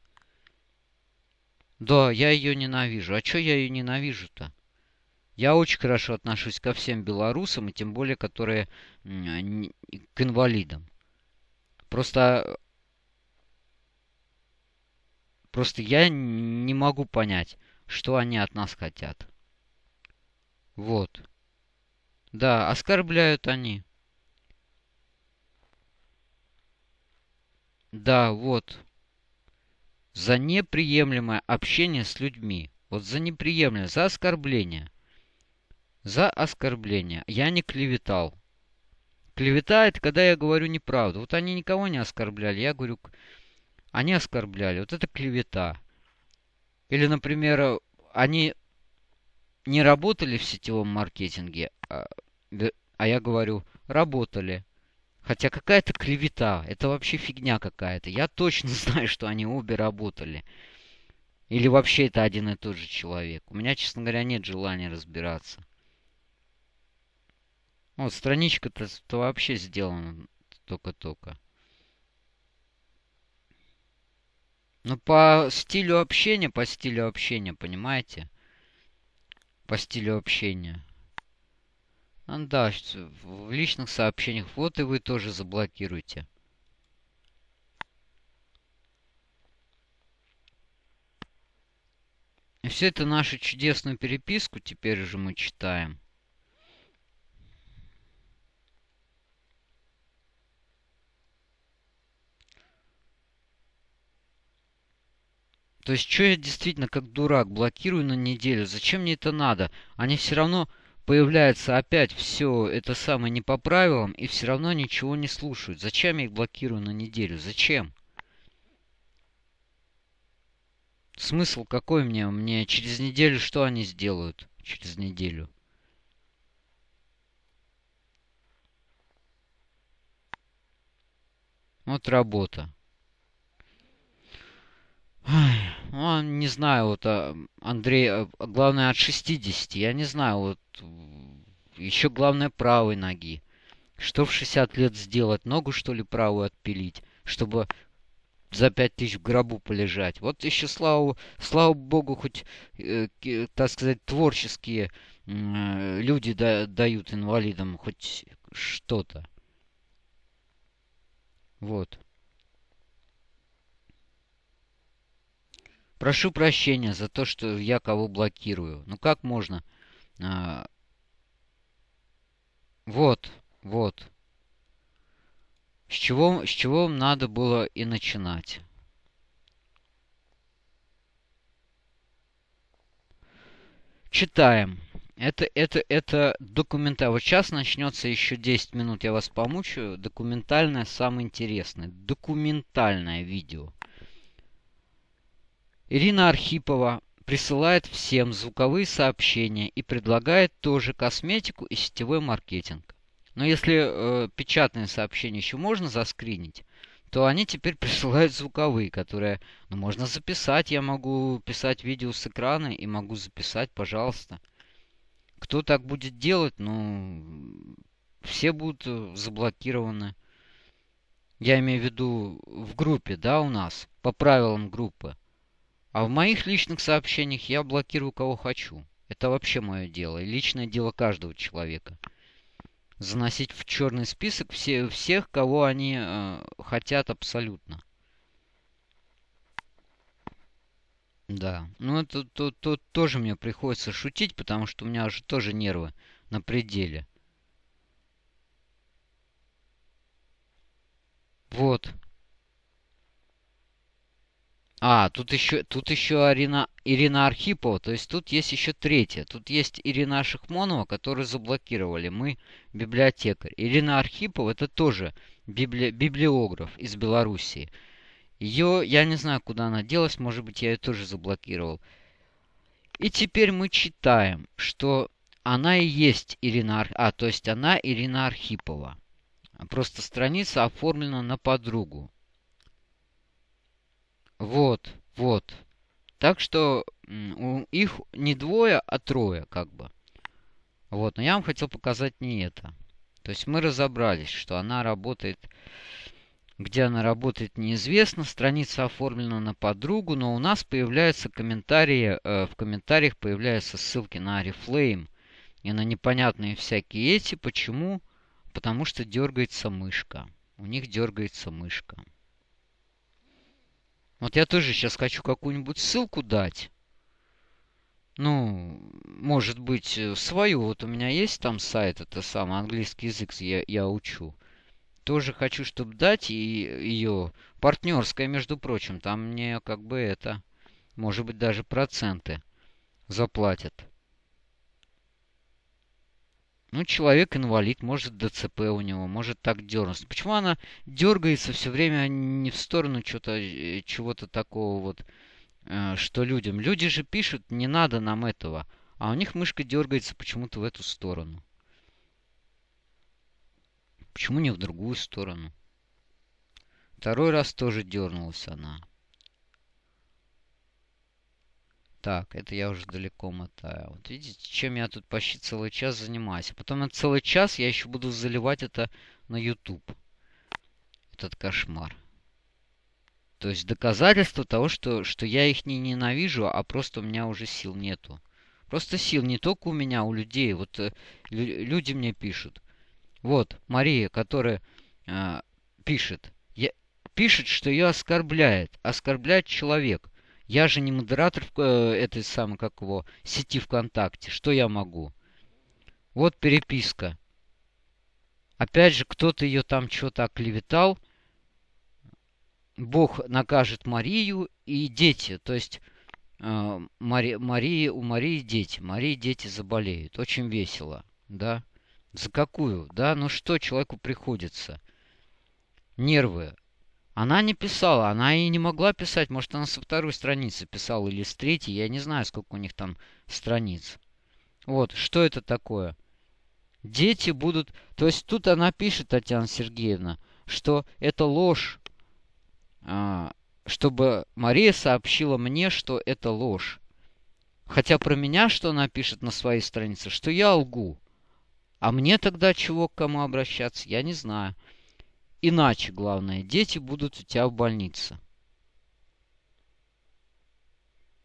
Да, я ее ненавижу. А что я ее ненавижу-то? Я очень хорошо отношусь ко всем белорусам, и тем более, которые к инвалидам. Просто... Просто я не могу понять, что они от нас хотят. Вот. Да, оскорбляют они. Да, вот. За неприемлемое общение с людьми. Вот за неприемлемое, за оскорбление. За оскорбление. Я не клеветал. Клевета это когда я говорю неправду. Вот они никого не оскорбляли. Я говорю, они оскорбляли. Вот это клевета. Или, например, они не работали в сетевом маркетинге, а, а я говорю, работали. Хотя какая-то клевета, это вообще фигня какая-то. Я точно знаю, что они обе работали. Или вообще это один и тот же человек. У меня, честно говоря, нет желания разбираться. Вот, страничка-то вообще сделана только-только. Ну, по стилю общения, по стилю общения, понимаете? По стилю общения. А, да, в личных сообщениях. Вот и вы тоже заблокируйте. И все это нашу чудесную переписку теперь уже мы читаем. То есть, что я действительно как дурак блокирую на неделю? Зачем мне это надо? Они все равно появляются опять все это самое не по правилам и все равно ничего не слушают. Зачем я их блокирую на неделю? Зачем? Смысл какой мне? Мне через неделю что они сделают? Через неделю. Вот работа. Ну, не знаю, вот а, Андрей, а, главное от 60, я не знаю, вот еще главное правой ноги. Что в 60 лет сделать? Ногу, что ли, правую отпилить? Чтобы за пять тысяч в гробу полежать. Вот еще, слава, слава богу, хоть, э, так сказать, творческие э, люди да, дают инвалидам хоть что-то. Вот. Прошу прощения за то, что я кого блокирую. Ну как можно? А... Вот, вот. С чего, с чего надо было и начинать? Читаем. Это, это, это документально. Вот сейчас начнется еще 10 минут, я вас помучаю. Документальное самое интересное. Документальное видео. Ирина Архипова присылает всем звуковые сообщения и предлагает тоже косметику и сетевой маркетинг. Но если э, печатные сообщения еще можно заскринить, то они теперь присылают звуковые, которые ну, можно записать. Я могу писать видео с экрана и могу записать, пожалуйста. Кто так будет делать, ну, все будут э, заблокированы. Я имею в виду в группе, да, у нас, по правилам группы. А в моих личных сообщениях я блокирую кого хочу. Это вообще мое дело и личное дело каждого человека. Заносить в черный список все, всех, кого они э, хотят абсолютно. Да, ну это то, то, тоже мне приходится шутить, потому что у меня уже тоже нервы на пределе. Вот. А, тут еще, тут еще Арина, Ирина Архипова, то есть тут есть еще третья. Тут есть Ирина Шахмонова, которую заблокировали. Мы библиотекарь. Ирина Архипова это тоже библи, библиограф из Белоруссии. Ее, я не знаю, куда она делась, может быть, я ее тоже заблокировал. И теперь мы читаем, что она и есть Ирина, а, то есть она Ирина Архипова. Просто страница оформлена на подругу. Вот, вот. Так что их не двое, а трое, как бы. Вот, но я вам хотел показать не это. То есть мы разобрались, что она работает... Где она работает, неизвестно. Страница оформлена на подругу, но у нас появляются комментарии, э, в комментариях появляются ссылки на Oriflame и на непонятные всякие эти. Почему? Потому что дергается мышка. У них дергается мышка. Вот я тоже сейчас хочу какую-нибудь ссылку дать. Ну, может быть, э, свою. Вот у меня есть там сайт, это самый английский язык я, я учу. Тоже хочу, чтобы дать и ее партнерская, между прочим. Там мне как бы это, может быть, даже проценты заплатят. Ну, человек инвалид, может ДЦП у него, может так дернуться. Почему она дергается все время не в сторону чего-то, э, чего-то такого вот, э, что людям? Люди же пишут, не надо нам этого. А у них мышка дергается почему-то в эту сторону. Почему не в другую сторону? Второй раз тоже дернулась она. Так, это я уже далеко мотаю. Вот видите, чем я тут почти целый час занимаюсь. А потом на целый час я еще буду заливать это на YouTube. Этот кошмар. То есть доказательство того, что, что я их не ненавижу, а просто у меня уже сил нету. Просто сил не только у меня, а у людей. Вот э, люди мне пишут. Вот, Мария, которая э, пишет. Я, пишет, что ее оскорбляет. Оскорбляет человек. Я же не модератор э, этой самой, как его, сети ВКонтакте. Что я могу? Вот переписка. Опять же, кто-то ее там что-то оклеветал. Бог накажет Марию и дети. То есть э, Мари, Марии, у Марии дети. Марии дети заболеют. Очень весело. Да? За какую? Да? Ну что человеку приходится? Нервы. Она не писала, она и не могла писать. Может, она со второй страницы писала или с третьей. Я не знаю, сколько у них там страниц. Вот, что это такое? Дети будут... То есть тут она пишет, Татьяна Сергеевна, что это ложь. А, чтобы Мария сообщила мне, что это ложь. Хотя про меня, что она пишет на своей странице, что я лгу. А мне тогда чего к кому обращаться, я не знаю. Иначе, главное, дети будут у тебя в больнице.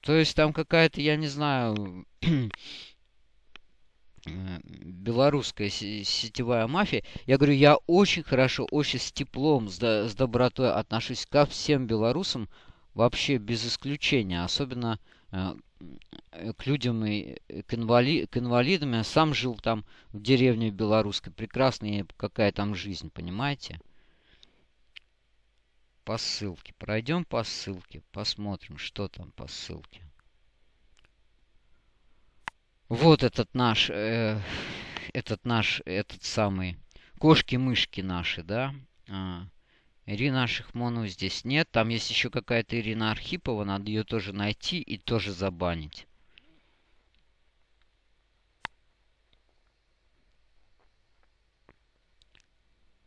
То есть там какая-то, я не знаю, белорусская сетевая мафия. Я говорю, я очень хорошо, очень с теплом, с, до, с добротой отношусь ко всем белорусам, вообще без исключения. Особенно э, к людям и к, инвали, к инвалидам. Я сам жил там в деревне белорусской. Прекрасная какая там жизнь, понимаете? По ссылке. Пройдем по ссылке, посмотрим, что там по ссылке. Вот этот наш, э, этот наш, этот самый, кошки-мышки наши, да. А, Ирина Шихмонова здесь нет. Там есть еще какая-то Ирина Архипова, надо ее тоже найти и тоже забанить.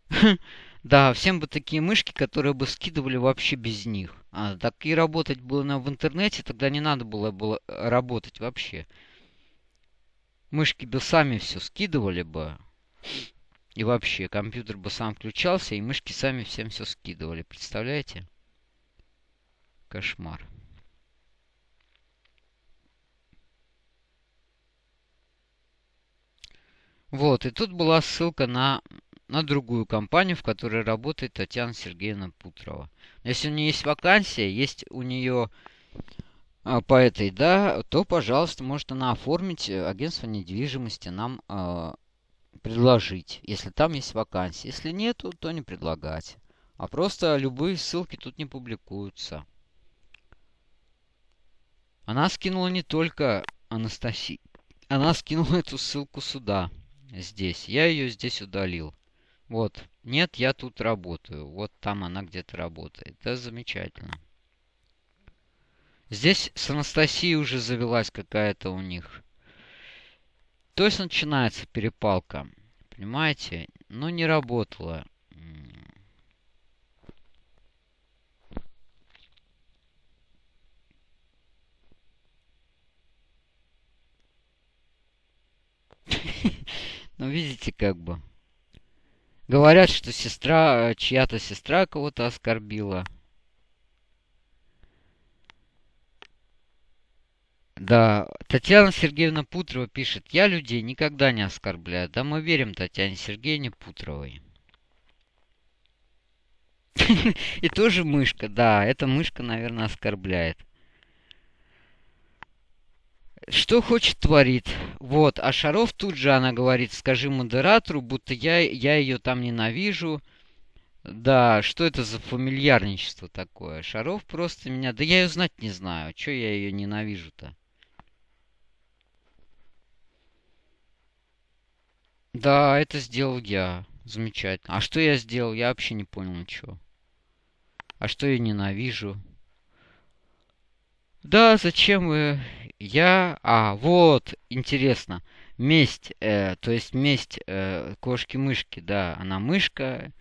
Да, всем бы такие мышки, которые бы скидывали вообще без них. А, так и работать было на, в интернете, тогда не надо было, было работать вообще. Мышки бы сами все скидывали бы. И вообще, компьютер бы сам включался, и мышки сами всем все скидывали. Представляете? Кошмар. Вот, и тут была ссылка на на другую компанию, в которой работает Татьяна Сергеевна Путрова. Если у нее есть вакансия, есть у нее а, по этой, да, то, пожалуйста, может она оформить э, агентство недвижимости нам а, предложить, если там есть вакансия. Если нету, то не предлагать. А просто любые ссылки тут не публикуются. Она скинула не только Анастасии. Она скинула эту ссылку сюда. Здесь. Я ее здесь удалил. Вот. Нет, я тут работаю. Вот там она где-то работает. Это замечательно. Здесь с Анастасией уже завелась какая-то у них. То есть начинается перепалка. Понимаете? Но не работала. Ну, видите, как бы. Говорят, что сестра, чья-то сестра кого-то оскорбила. Да, Татьяна Сергеевна Путрова пишет, я людей никогда не оскорбляю. Да мы верим Татьяне Сергеевне Путровой. И тоже мышка, да, эта мышка, наверное, оскорбляет. Что хочет, творит. Вот, а Шаров тут же она говорит, скажи модератору, будто я, я ее там ненавижу. Да, что это за фамильярничество такое? Шаров просто меня... Да я ее знать не знаю. Че я ее ненавижу-то? Да, это сделал я. Замечательно. А что я сделал? Я вообще не понял ничего. А что я ненавижу? Да, зачем вы... Я... А, вот, интересно. Месть, э, то есть месть э, кошки-мышки, да. Она мышка,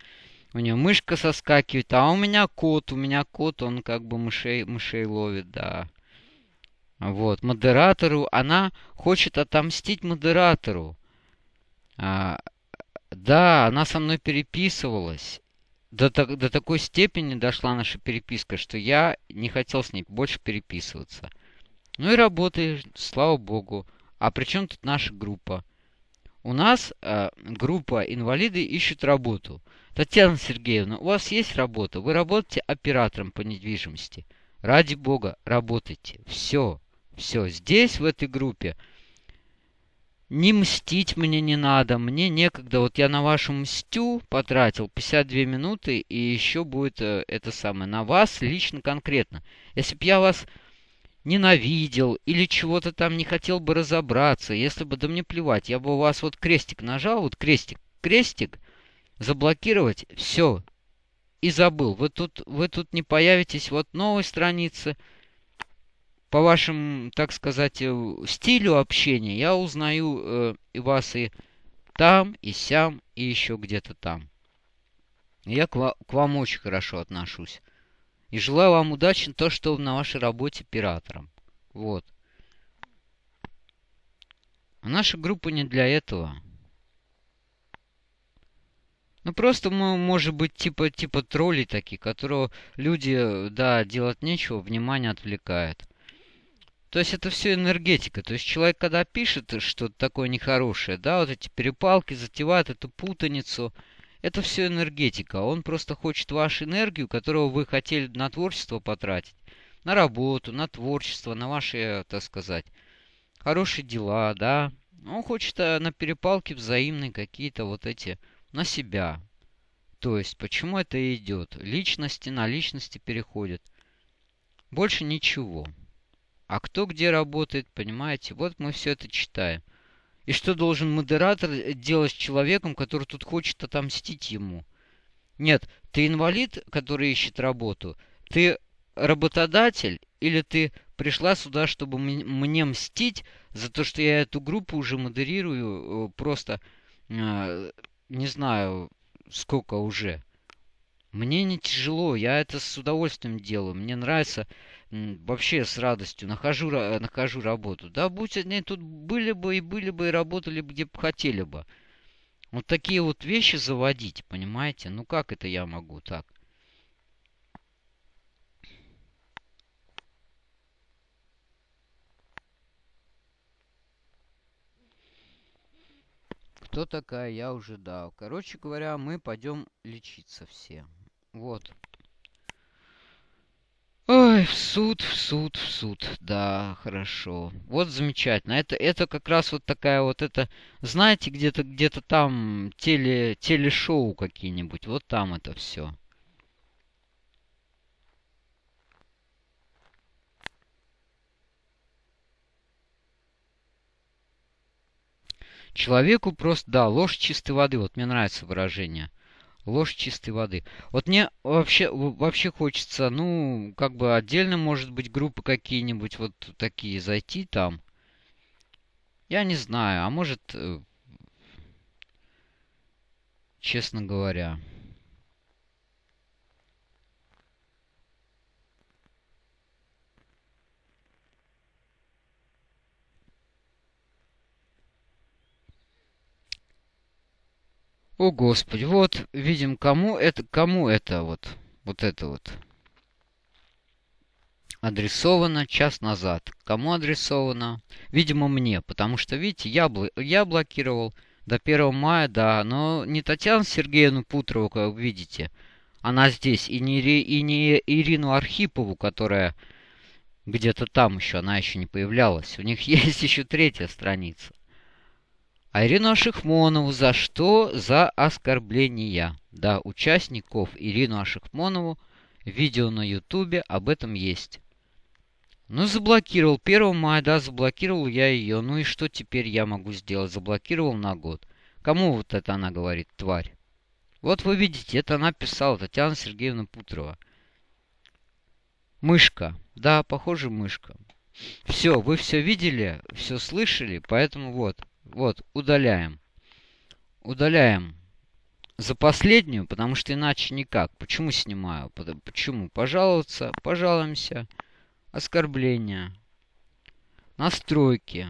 у нее мышка соскакивает, а у меня кот, у меня кот, он как бы мышей, мышей ловит, да. Вот, модератору, она хочет отомстить модератору. А, да, она со мной переписывалась. До, до такой степени дошла наша переписка, что я не хотел с ней больше переписываться. Ну и работаешь, слава богу. А при чем тут наша группа? У нас э, группа инвалиды ищут работу. Татьяна Сергеевна, у вас есть работа? Вы работаете оператором по недвижимости. Ради бога, работайте. Все, все. Здесь, в этой группе, не мстить мне не надо, мне некогда. Вот я на вашу мстю потратил 52 минуты, и еще будет э, это самое, на вас лично конкретно. Если бы я вас ненавидел или чего-то там не хотел бы разобраться, если бы, да мне плевать, я бы у вас вот крестик нажал, вот крестик, крестик, заблокировать, все, и забыл. Вы тут, вы тут не появитесь, вот новой страницы, по вашим, так сказать, э, стилю общения я узнаю э, и вас и там, и сям, и еще где-то там. Я к, к вам очень хорошо отношусь. И желаю вам удачи то, что на вашей работе пиратором. Вот. А наша группа не для этого. Ну просто мы, может быть, типа, типа тролли такие, которого люди, да, делать нечего, внимание отвлекает. То есть это все энергетика. То есть человек, когда пишет что-то такое нехорошее, да, вот эти перепалки затевают эту путаницу, это все энергетика. Он просто хочет вашу энергию, которую вы хотели на творчество потратить. На работу, на творчество, на ваши, так сказать, хорошие дела, да. Он хочет э, на перепалке взаимные какие-то вот эти на себя. То есть, почему это идет? Личности на личности переходят. Больше ничего. А кто где работает, понимаете? Вот мы все это читаем. И что должен модератор делать с человеком, который тут хочет отомстить ему? Нет, ты инвалид, который ищет работу. Ты работодатель или ты пришла сюда, чтобы мне мстить за то, что я эту группу уже модерирую э, просто, э, не знаю, сколько уже. Мне не тяжело, я это с удовольствием делаю. Мне нравится вообще с радостью нахожу, нахожу работу. Да, будь они тут были бы и были бы и работали бы где бы хотели бы. Вот такие вот вещи заводить, понимаете? Ну как это я могу так? Кто такая? Я уже дал. Короче говоря, мы пойдем лечиться все. Вот. Ой, в суд, в суд, в суд. Да, хорошо. Вот замечательно. Это, это как раз вот такая вот это... Знаете, где-то где, -то, там теле, телешоу какие-нибудь. Вот там это все. Человеку просто... Да, ложь чистой воды. Вот мне нравится выражение. Ложь чистой воды. Вот мне вообще, вообще хочется, ну, как бы отдельно, может быть, группы какие-нибудь вот такие зайти там. Я не знаю, а может, э, честно говоря. О, Господи, вот видим, кому это, кому это вот, вот это вот адресовано час назад. Кому адресовано? Видимо, мне, потому что, видите, я, я блокировал до 1 мая, да, но не Татьяну Сергеевну Путрову, как вы видите, она здесь, и не, и не Ирину Архипову, которая где-то там еще, она еще не появлялась. У них есть еще третья страница. Ирину Ашихмонову за что? За оскорбления. Да, участников Ирину Ашихмонову видео на ютубе об этом есть. Ну, заблокировал. 1 мая, да, заблокировал я ее. Ну и что теперь я могу сделать? Заблокировал на год. Кому вот это она говорит, тварь? Вот вы видите, это она писала, Татьяна Сергеевна Путрова. Мышка. Да, похоже, мышка. Все, вы все видели, все слышали, поэтому вот. Вот, удаляем. Удаляем за последнюю, потому что иначе никак. Почему снимаю? Почему? Пожаловаться, пожалуемся. Оскорбление. Настройки.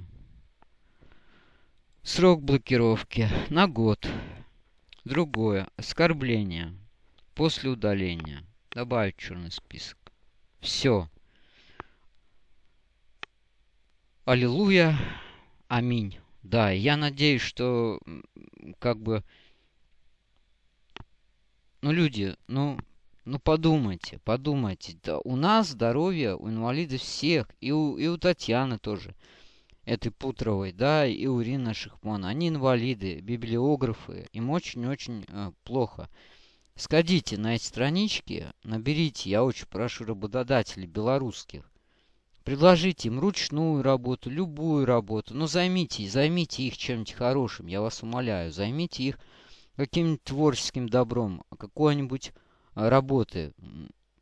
Срок блокировки на год. Другое. Оскорбление. После удаления. Добавить черный список. Все. Аллилуйя. Аминь. Да, я надеюсь, что как бы... Ну, люди, ну, ну подумайте, подумайте. Да, у нас здоровье, у инвалидов всех, и у, и у Татьяны тоже, этой Путровой, да, и у Ирины Шихмана. Они инвалиды, библиографы, им очень-очень э, плохо. Сходите на эти странички, наберите, я очень прошу работодателей белорусских, Предложите им ручную работу, любую работу. Но займите, займите их чем-нибудь хорошим, я вас умоляю. Займите их каким-нибудь творческим добром, какой-нибудь а, работы,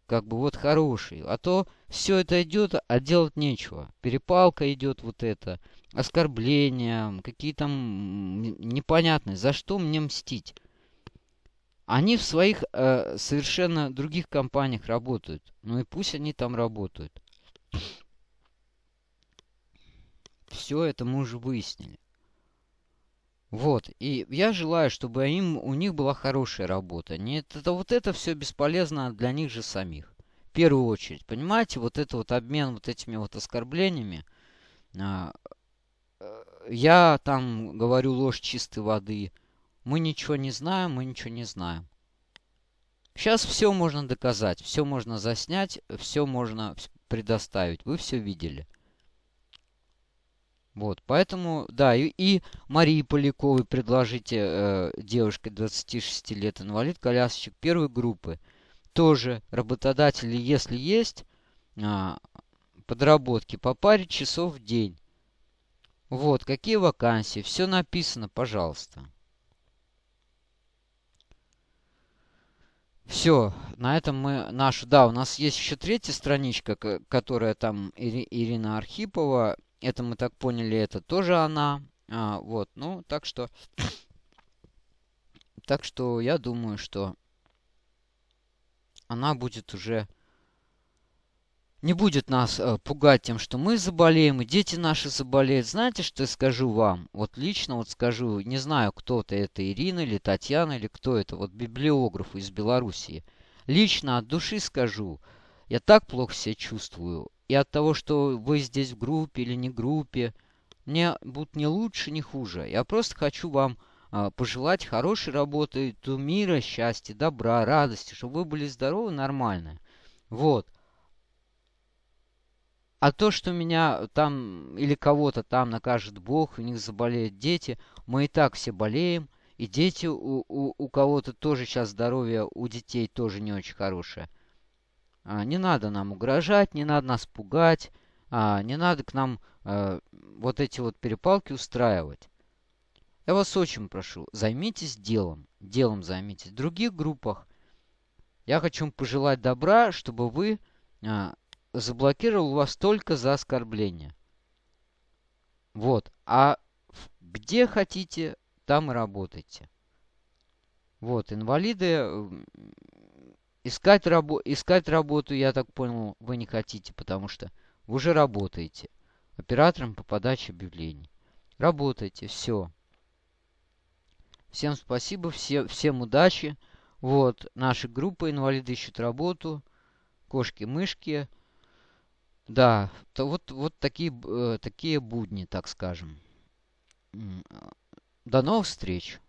как бы вот хороший. А то все это идет, а делать нечего. Перепалка идет вот это, оскорбления, какие там непонятные. За что мне мстить? Они в своих э, совершенно других компаниях работают. Ну и пусть они там работают. Все это мы уже выяснили. Вот, и я желаю, чтобы им, у них была хорошая работа. Нет, это вот это все бесполезно для них же самих. В первую очередь, понимаете, вот это вот обмен вот этими вот оскорблениями. А, э, я там говорю ложь чистой воды. Мы ничего не знаем, мы ничего не знаем. Сейчас все можно доказать, все можно заснять, все можно предоставить. Вы все видели. Вот, поэтому, да, и, и Марии Поляковой предложите э, девушке 26 лет, инвалид, колясочек первой группы. Тоже работодатели, если есть, э, подработки по паре часов в день. Вот, какие вакансии, все написано, пожалуйста. Все, на этом мы нашу... Да, у нас есть еще третья страничка, которая там Ири, Ирина Архипова это мы так поняли, это тоже она. А, вот, ну, так что... Так что я думаю, что она будет уже... Не будет нас э, пугать тем, что мы заболеем, и дети наши заболеют. Знаете, что я скажу вам? Вот лично вот скажу, не знаю, кто это, это Ирина или Татьяна, или кто это, вот библиограф из Белоруссии. Лично от души скажу, я так плохо себя чувствую. И от того, что вы здесь в группе или не группе, мне будет не лучше, не хуже. Я просто хочу вам а, пожелать хорошей работы, мира, счастья, добра, радости, чтобы вы были здоровы, нормально. Вот. А то, что меня там или кого-то там накажет Бог, у них заболеют дети, мы и так все болеем. И дети у, у, у кого-то тоже сейчас здоровье у детей тоже не очень хорошее. А, не надо нам угрожать, не надо нас пугать, а, не надо к нам а, вот эти вот перепалки устраивать. Я вас очень прошу, займитесь делом. Делом займитесь. В других группах я хочу вам пожелать добра, чтобы вы а, заблокировал вас только за оскорбление. Вот. А где хотите, там и работайте. Вот, инвалиды, искать, рабо искать работу, я так понял, вы не хотите, потому что вы уже работаете оператором по подаче объявлений. Работайте, все. Всем спасибо, все, всем удачи. Вот, наша группа «Инвалиды ищут работу», кошки-мышки. Да, то вот, вот такие, э, такие будни, так скажем. До новых встреч!